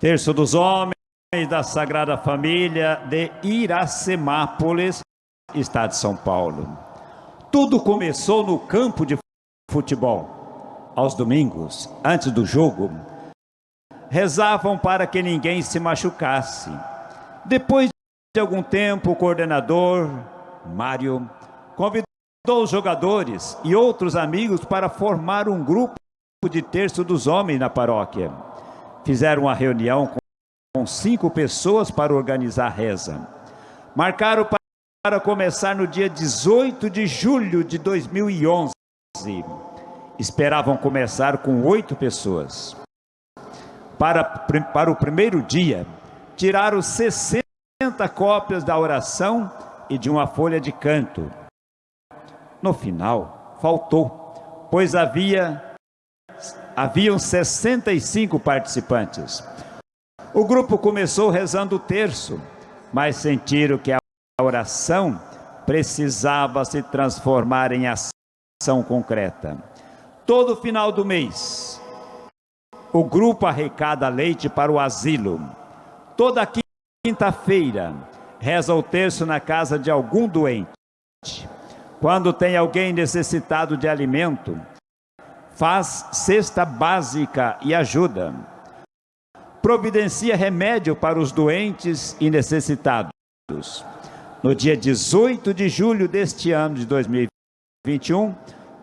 Terço dos homens da Sagrada Família de Iracemápolis, Estado de São Paulo. Tudo começou no campo de futebol. Aos domingos, antes do jogo, rezavam para que ninguém se machucasse. Depois de algum tempo, o coordenador, Mário, convidou os jogadores e outros amigos para formar um grupo de terço dos homens na paróquia. Fizeram uma reunião com cinco pessoas para organizar a reza. Marcaram para começar no dia 18 de julho de 2011. Esperavam começar com oito pessoas. Para, para o primeiro dia, tiraram 60 cópias da oração e de uma folha de canto. No final, faltou, pois havia haviam 65 participantes. O grupo começou rezando o terço, mas sentiram que a oração precisava se transformar em ação concreta. Todo final do mês, o grupo arrecada leite para o asilo. Toda quinta-feira, reza o terço na casa de algum doente. Quando tem alguém necessitado de alimento, faz cesta básica e ajuda. Providencia remédio para os doentes e necessitados. No dia 18 de julho deste ano de 2021,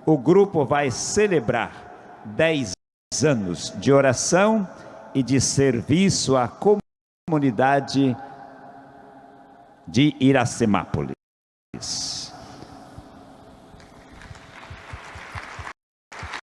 o grupo vai celebrar 10 anos de oração e de serviço à comunidade de Iracemápolis.